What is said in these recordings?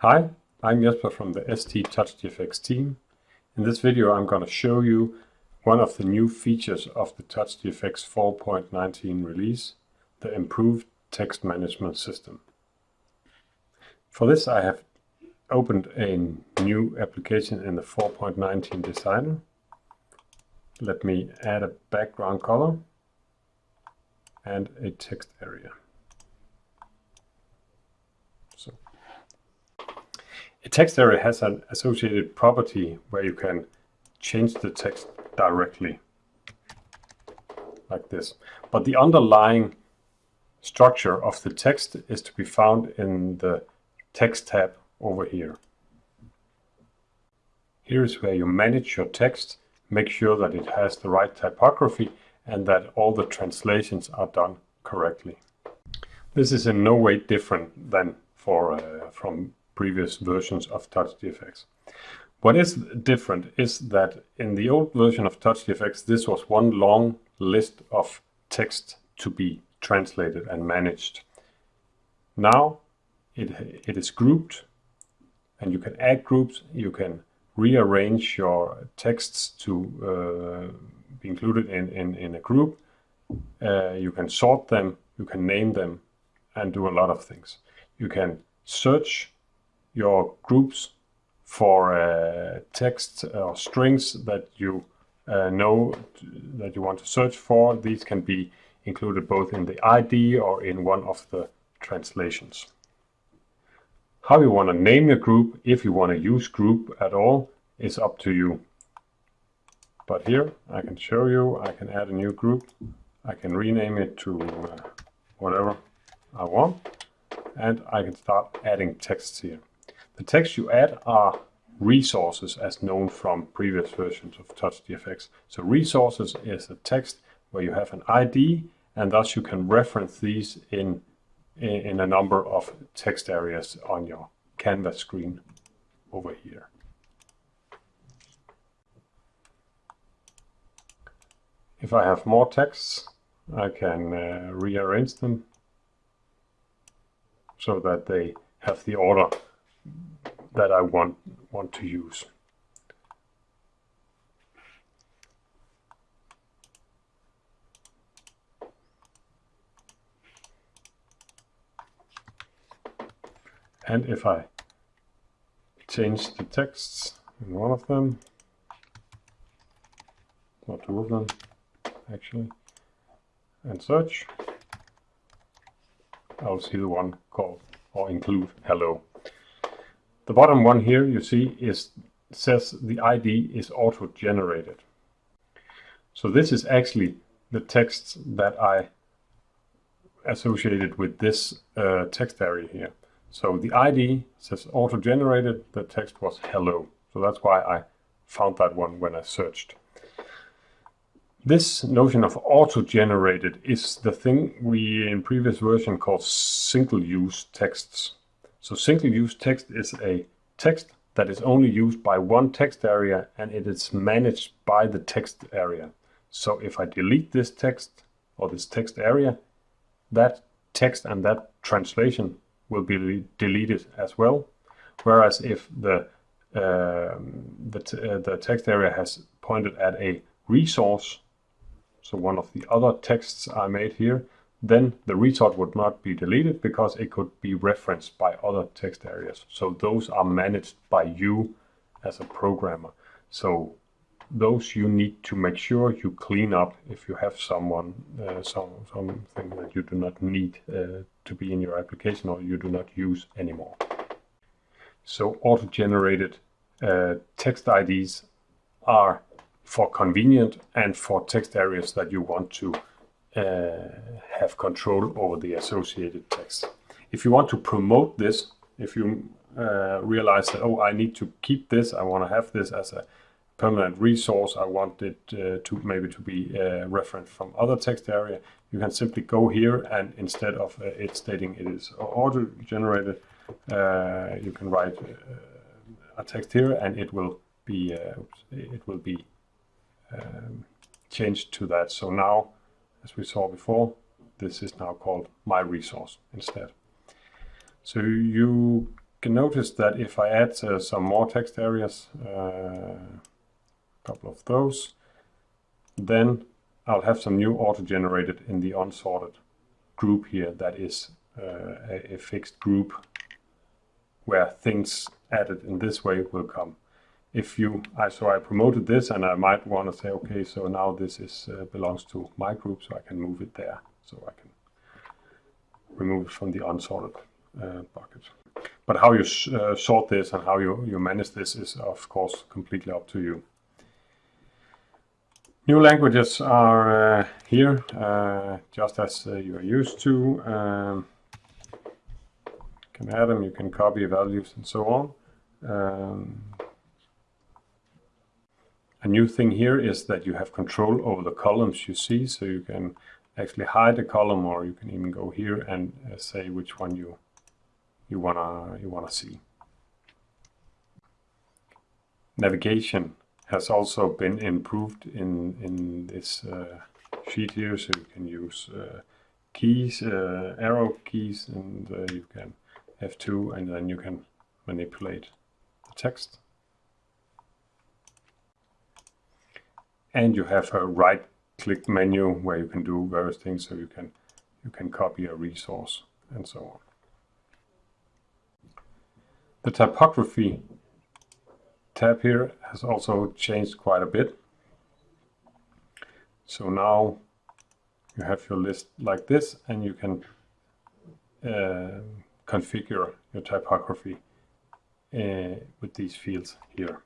Hi, I'm Jesper from the ST TouchGFX team. In this video I'm going to show you one of the new features of the TouchGFX 4.19 release, the improved text management system. For this I have opened a new application in the 4.19 designer. Let me add a background color and a text area. So, a text area has an associated property where you can change the text directly like this. But the underlying structure of the text is to be found in the text tab over here. Here is where you manage your text, make sure that it has the right typography and that all the translations are done correctly. This is in no way different than for uh, from previous versions of TouchGFX. What is different is that in the old version of TouchGFX, this was one long list of text to be translated and managed. Now it, it is grouped and you can add groups, you can rearrange your texts to uh, included in, in, in a group. Uh, you can sort them, you can name them and do a lot of things. You can search your groups for uh, text or strings that you uh, know that you want to search for. These can be included both in the ID or in one of the translations. How you want to name your group, if you want to use group at all, is up to you. But here I can show you, I can add a new group. I can rename it to uh, whatever I want. And I can start adding texts here. The texts you add are resources as known from previous versions of TouchGFX. So resources is a text where you have an ID and thus you can reference these in in a number of text areas on your canvas screen over here. If I have more texts, I can uh, rearrange them so that they have the order that I want, want to use. And if I change the texts in one of them, not two of them actually, and search, I'll see the one called or include hello. The bottom one here you see is says the ID is auto-generated. So this is actually the text that I associated with this uh, text area here. So the ID says auto-generated, the text was hello. So that's why I found that one when I searched. This notion of auto-generated is the thing we in previous version called single-use texts. So single-use text is a text that is only used by one text area and it is managed by the text area. So if I delete this text or this text area, that text and that translation will be deleted as well. Whereas if the uh, the, uh, the text area has pointed at a resource, so one of the other texts I made here, then the resource would not be deleted because it could be referenced by other text areas. So those are managed by you as a programmer. So those you need to make sure you clean up if you have someone uh, some something that you do not need uh, to be in your application or you do not use anymore. So auto-generated uh, text IDs are for convenient and for text areas that you want to uh, have control over the associated text. If you want to promote this, if you uh, realize that, oh, I need to keep this, I want to have this as a permanent resource, I want it uh, to maybe to be uh, referenced from other text area, you can simply go here and instead of uh, it stating it is auto-generated, uh, you can write a text here and it will be it will be um, changed to that. So now, as we saw before, this is now called my resource instead. So you can notice that if I add uh, some more text areas, a uh, couple of those, then I'll have some new auto-generated in the unsorted group here that is uh, a, a fixed group where things added in this way will come. If you, I, so I promoted this and I might want to say, okay, so now this is uh, belongs to my group, so I can move it there. So I can remove it from the unsorted uh, bucket. But how you uh, sort this and how you, you manage this is, of course, completely up to you. New languages are uh, here, uh, just as uh, you are used to. Um, you can add them, you can copy values and so on. Um, a new thing here is that you have control over the columns you see, so you can actually hide a column or you can even go here and uh, say which one you you wanna you wanna see. Navigation has also been improved in in this uh, sheet here, so you can use uh, keys, uh, arrow keys, and uh, you can F2, and then you can manipulate the text. And you have a right-click menu where you can do various things, so you can you can copy a resource and so on. The typography tab here has also changed quite a bit. So now you have your list like this and you can uh, configure your typography uh, with these fields here.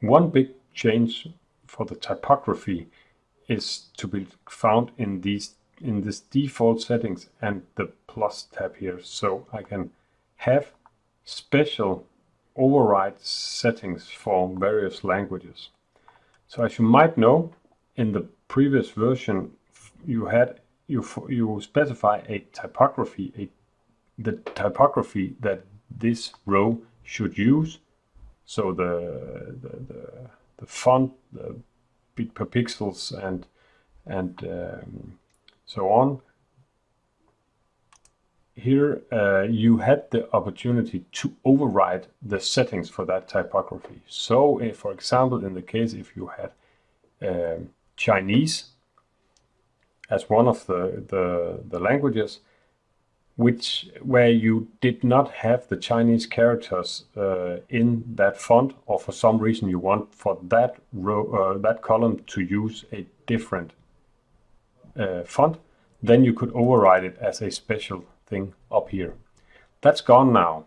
One big change for the typography is to be found in these in this default settings and the plus tab here so I can have special override settings for various languages. So as you might know, in the previous version, you had you you specify a typography, a the typography that this row should use. So the the the, the font, the bit per pixels, and and um, so on here uh, you had the opportunity to override the settings for that typography. So if, for example, in the case if you had um, Chinese as one of the, the, the languages, which where you did not have the Chinese characters uh, in that font, or for some reason you want for that row, uh, that column to use a different uh, font, then you could override it as a special thing up here. That's gone now.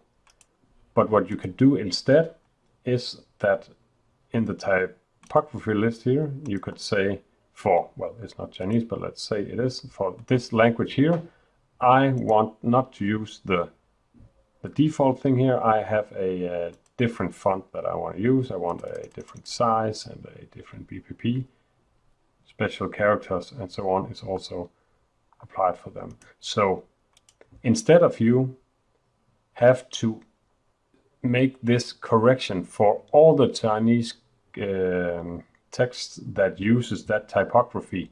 But what you can do instead is that in the typography list here, you could say for, well, it's not Chinese, but let's say it is, for this language here, I want not to use the, the default thing here. I have a, different font that I want to use. I want a different size and a different BPP. Special characters and so on is also applied for them. So instead of you have to make this correction for all the Chinese um, text that uses that typography,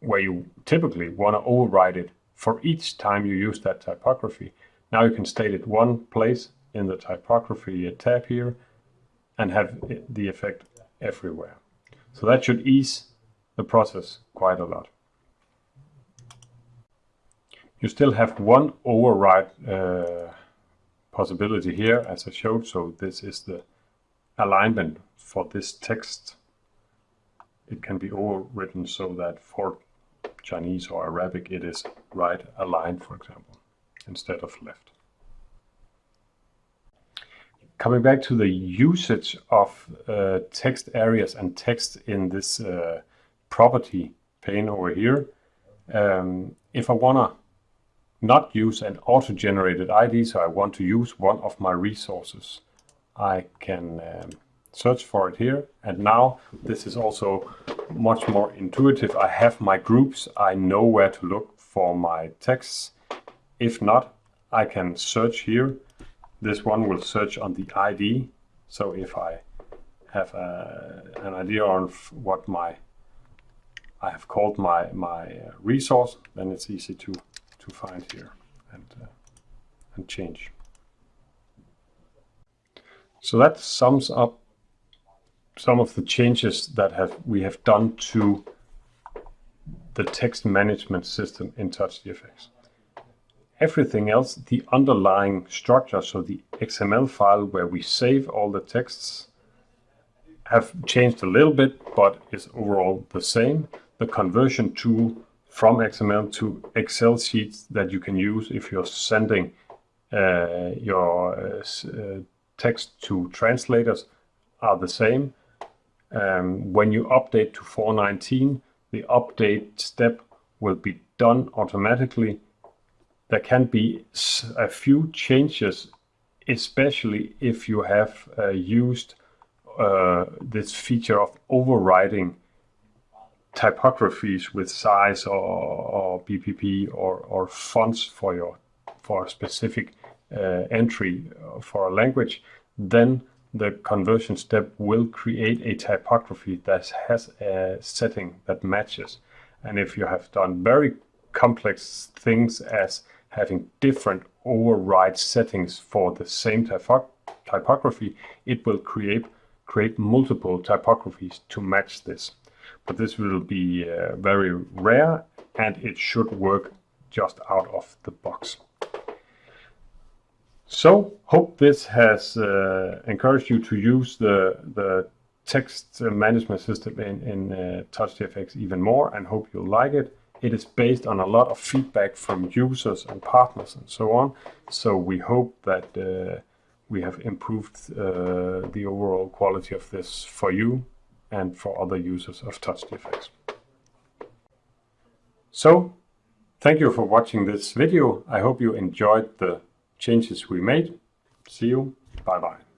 where you typically want to override it for each time you use that typography. Now you can state it one place in the typography tab here and have the effect everywhere. So that should ease the process quite a lot. You still have one override uh, possibility here as I showed. So this is the alignment for this text. It can be overwritten so that for Chinese or Arabic it is right aligned, for example, instead of left. Coming back to the usage of uh, text areas and text in this uh, property pane over here, um, if I want to not use an auto-generated ID, so I want to use one of my resources. I can um, search for it here. And now this is also much more intuitive. I have my groups. I know where to look for my texts. If not, I can search here. This one will search on the ID. So if I have a, uh, an idea on what my I have called my, my uh, resource, then it's easy to, to find here and, uh, and change. So that sums up some of the changes that have we have done to the text management system in TouchGFX. Everything else, the underlying structure, so the XML file where we save all the texts, have changed a little bit, but is overall the same. The conversion tool from XML to Excel sheets that you can use if you're sending uh, your uh, uh text to translators are the same. Um, when you update to 419, the update step will be done automatically. There can be a few changes, especially if you have uh, used uh, this feature of overriding typographies with size or, or BPP or, or fonts for your for a specific uh, entry for a language, then the conversion step will create a typography that has a setting that matches. And if you have done very complex things as having different override settings for the same typo typography, it will create, create multiple typographies to match this. But this will be uh, very rare and it should work just out of the box. So, hope this has uh, encouraged you to use the, the text management system in, in uh, TouchGFX even more and hope you'll like it. It is based on a lot of feedback from users and partners and so on. So we hope that uh, we have improved uh, the overall quality of this for you and for other users of TouchGFX. So, thank you for watching this video. I hope you enjoyed the changes we made. See you. Bye bye.